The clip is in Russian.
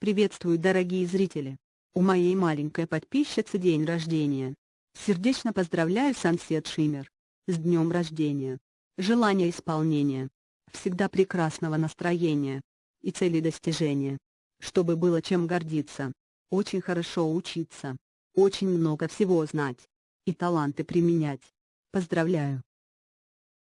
Приветствую, дорогие зрители! У моей маленькой подписчицы день рождения. Сердечно поздравляю Сансет Шиммер. С днем рождения. Желания исполнения. Всегда прекрасного настроения. И цели достижения. Чтобы было чем гордиться. Очень хорошо учиться. Очень много всего знать. И таланты применять. Поздравляю!